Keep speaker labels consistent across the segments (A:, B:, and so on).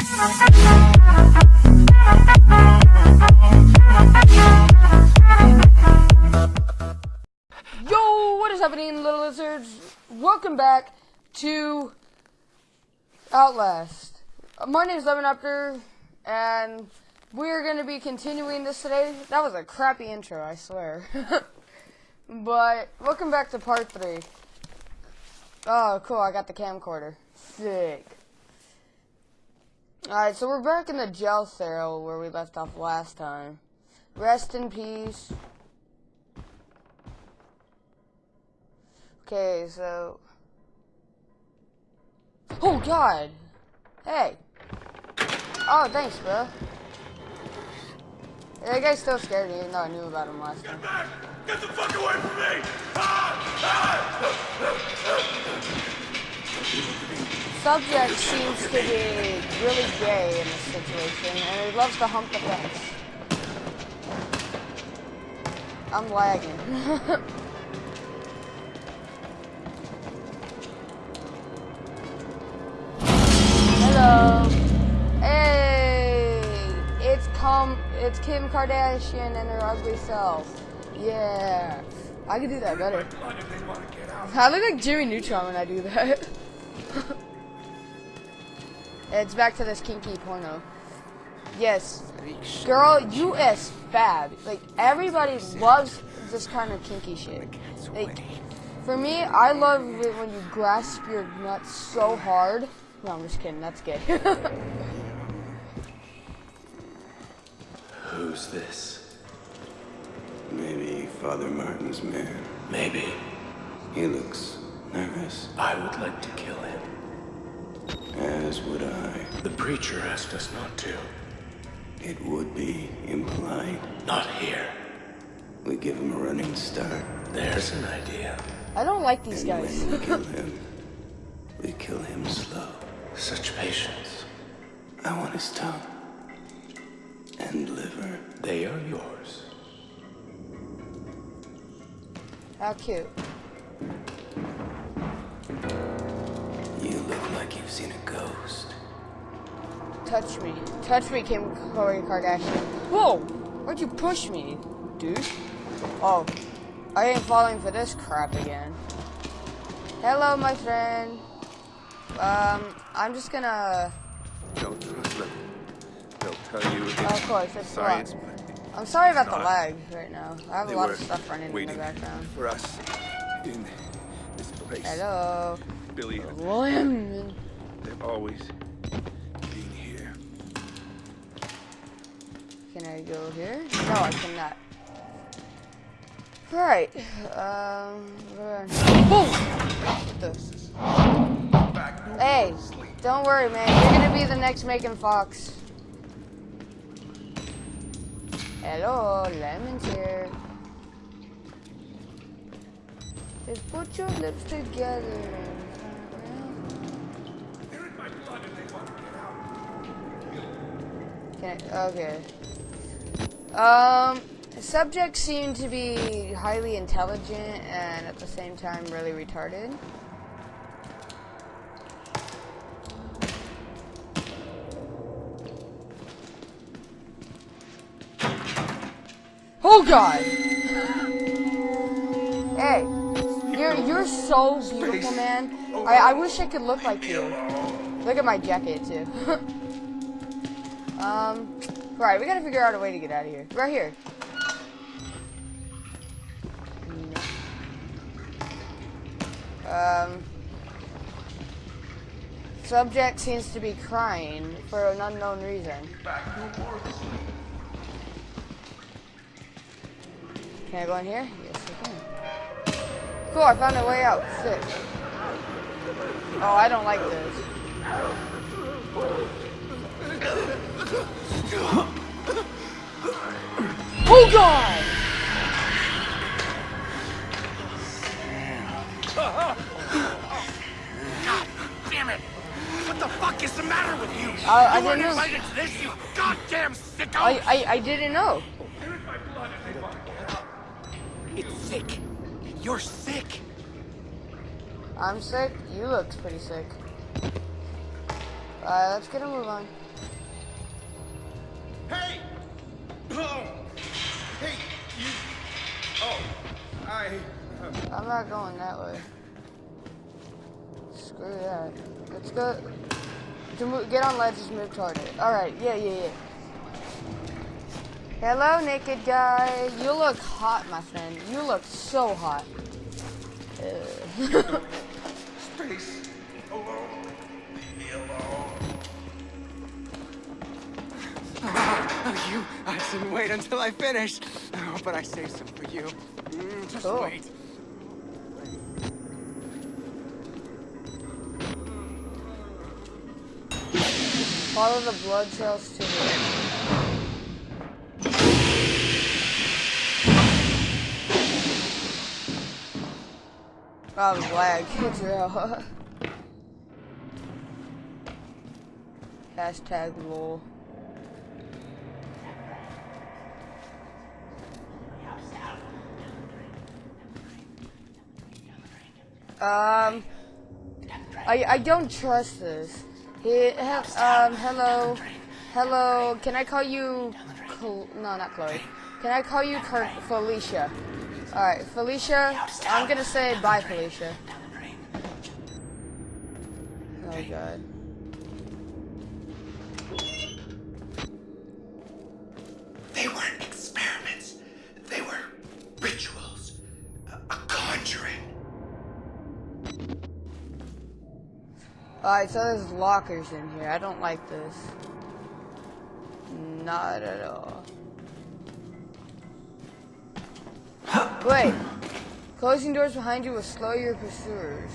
A: Yo, what is happening, little lizards? Welcome back to Outlast. My name is Lemon Raptor, and we're going to be continuing this today. That was a crappy intro, I swear. but, welcome back to part 3. Oh, cool, I got the camcorder. Sick. Alright, so we're back in the jail cell where we left off last time. Rest in peace. Okay, so. Oh God! Hey. Oh, thanks, bro. That guy's still scared, me, even though I knew about him last time.
B: back! Get the fuck away from me! Ah! Ah!
A: Subject seems to be really gay in this situation, and he loves to hump the fence. I'm lagging. Hello. Hey, it's it's Kim Kardashian and her ugly self. Yeah, I can do that better. I look like Jimmy Neutron when I do that. It's back to this kinky porno. Yes, girl, U.S. fab. Like everybody loves this kind of kinky shit. Like for me, I love it when you grasp your nuts so hard. No, I'm just kidding. That's gay.
C: Who's this?
D: Maybe Father Martin's man.
C: Maybe.
D: He looks nervous,
C: I would like to kill him.
D: As would I.
C: The preacher asked us not to.
D: It would be implied.
C: Not here.
D: We give him a running start,
C: There's an idea.
A: I don't like these
D: and
A: guys.
D: when we kill him, we kill him slow.
C: Such patience.
D: I want his tongue and liver.
C: They are yours.
A: How cute.
D: You look like you've seen a ghost.
A: Touch me. Touch me, Kim Khloe Kardashian. Whoa! Why'd you push me, dude? Oh, I ain't falling for this crap again. Hello, my friend. Um, I'm just gonna.
E: Don't trust them. They'll tell you it's
A: Of course, it's
E: science,
A: blocked.
E: but
A: I'm sorry about the lag right now. I have a lot of stuff running in the background.
E: for us in this place.
A: Hello,
E: Billy, and
A: William.
E: they've always been here.
A: Can I go here? No, I cannot. Right. Um. Boom! What the- Hey, don't worry, man. You're gonna be the next Megan Fox. Hello, Lemon's here. Put your lips together. I, okay. Um, subjects seem to be highly intelligent and at the same time really retarded. Oh God! You're so beautiful, man. I I wish I could look like you. Look at my jacket too. Um, right, we gotta figure out a way to get out of here. Right here. Um, subject seems to be crying for an unknown reason. Can I go in here? Yes, I can. Cool, I found a way out. Sick. Oh, I don't like this. Oh God!
B: Damn it! What the fuck is the matter with you?
A: I- I
B: you weren't
A: didn't know.
B: invited to this, you goddamn sicko!
A: I, I, I didn't know.
B: They're in my blood if they want to get out. It's sick. You're sick.
A: I'm sick. You look pretty sick. Alright, let's get a move on.
E: Hey! Oh! Hey, you. Oh, I. Uh,
A: I'm not going that way. Screw that. Let's go. To move, get on ledges, move toward it. Alright, yeah, yeah, yeah. Hello, naked guy. You look hot, my friend. You look so hot. Ugh.
E: space. Alone. Leave me alone.
B: Oh, you, I didn't wait until I finish. Oh, but I saved some for you. Mm, just
A: Cool.
B: wait.
A: Follow the blood trails to the Oh, the lag. It's. Hashtag lol. Um, I I don't trust this. He, he, um, hello, hello. Can I call you? Cl- no, not Chloe. Can I call you Felicia? All right, Felicia. I'm gonna say bye, Felicia. Oh God.
C: They weren't experiments. They were rituals. A, a conjuring.
A: Alright, so there's lockers in here. I don't like this. Not at all. Wait. Closing doors behind you will slow your pursuers.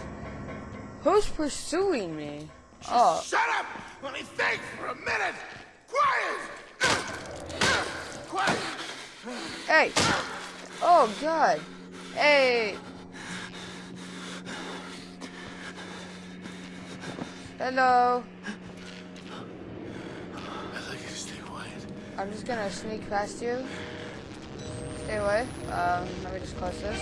A: Who's pursuing me? Oh,
E: Shut up! Let me think for a minute! Quiet! Quiet!
A: hey. Oh, God. Hey. Hello.
C: I'd like you to stay quiet.
A: I'm just gonna sneak past you. Stay away. Um, let me just close this.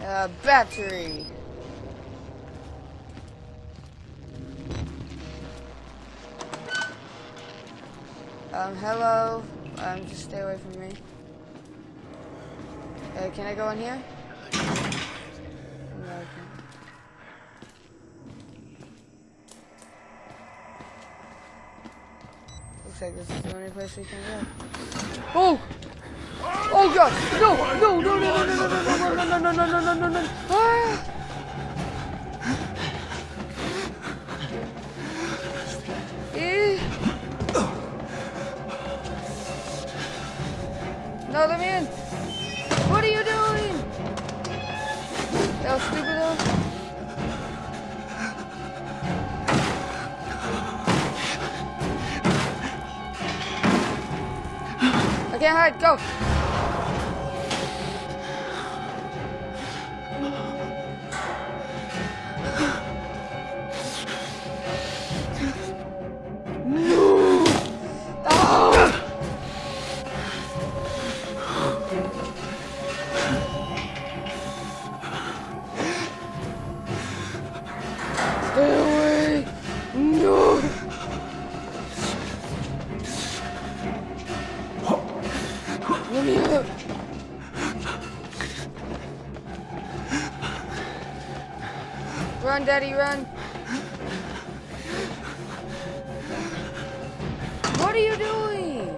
A: Uh, battery. Um, hello. Um, just stay away from me. Uh, can I go in here? No, I can't. Looks like this is the only place we can go. Oh! Oh god! No! No! No! No! No! No! No! No! No! No! No! No! No! No! No! No! Ah! Eh. No, let me in! What are you doing? That was stupid though. get hurt, go! No! Run, Daddy, run. What are you doing?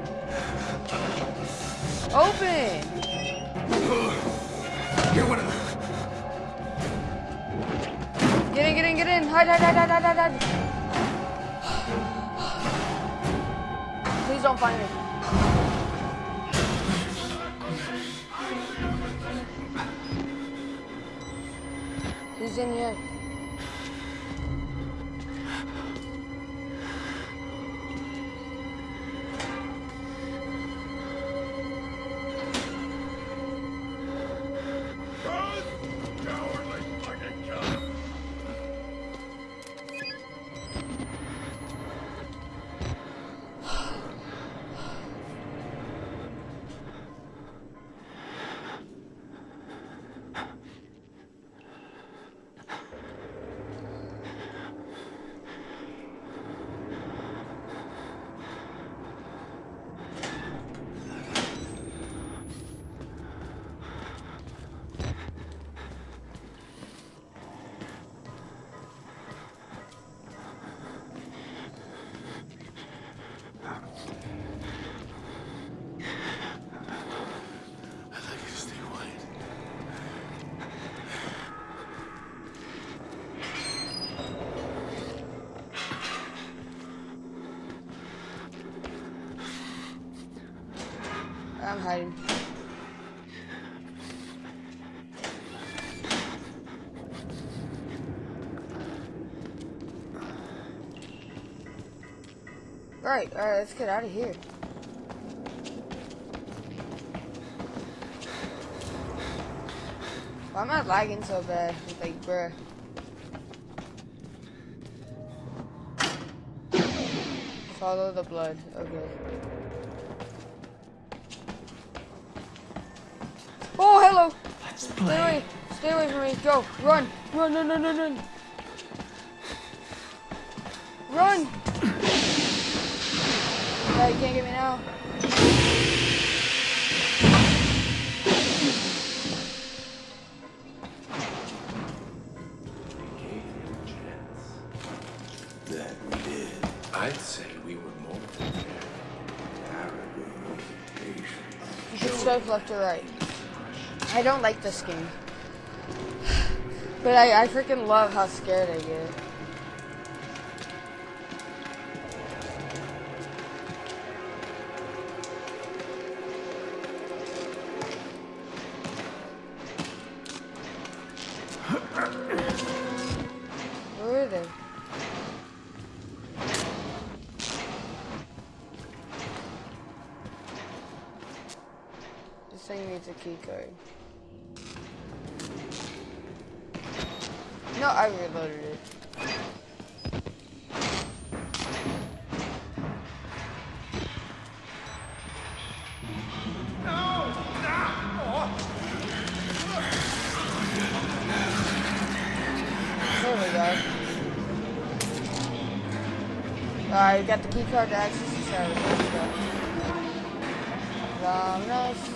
A: Open.
E: You're one of them.
A: Get in, get in, get in. Hide, hide, hide, hide, hide, hide, hide. Please don't find me. He's in here. Hiding. Alright, alright, let's get out of here. Why am I lagging so bad? It's like, bruh. Follow the blood. Okay. Stay
D: play.
A: away! Stay away from me! Go! Run! Run! Run! Run! Run! Run! Run! Yeah, you can't get me now.
C: That we did. I'd say we were more prepared.
A: You should swipe left or right. I don't like this game. But I, I freaking love how scared I get. This thing needs a key card. No, I reloaded it. Go. Alright, we got the key card to access the server. We go. Um, nice.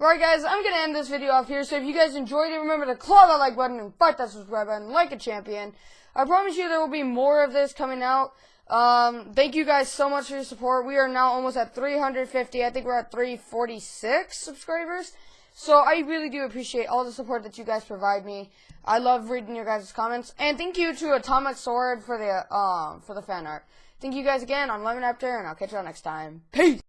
A: Alright guys, I'm gonna end this video off here, so if you guys enjoyed it, remember to claw that like button and fight that subscribe button like a champion. I promise you there will be more of this coming out. Um, thank you guys so much for your support. We are now almost at 350. I think we're at 346 subscribers. So I really do appreciate all the support that you guys provide me. I love reading your guys' comments. And thank you to Atomic Sword for the um for the fan art. Thank you guys again. I'm Lemon Raptor, and I'll catch you all next time. Peace!